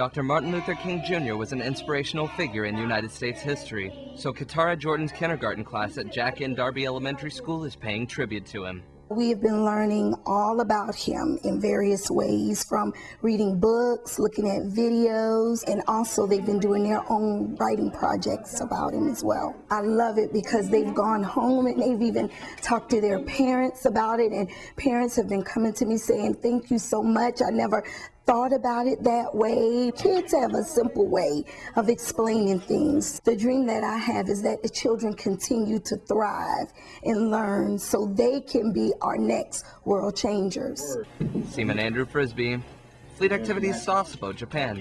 Dr. Martin Luther King Jr. was an inspirational figure in United States history, so Katara Jordan's kindergarten class at Jack N. Darby Elementary School is paying tribute to him. We have been learning all about him in various ways from reading books, looking at videos, and also they've been doing their own writing projects about him as well. I love it because they've gone home and they've even talked to their parents about it, and parents have been coming to me saying, Thank you so much. I never thought about it that way. Kids have a simple way of explaining things. The dream that I have is that the children continue to thrive and learn so they can be our next world changers. Seaman Andrew Frisbee, Fleet Activities Sasebo, Japan.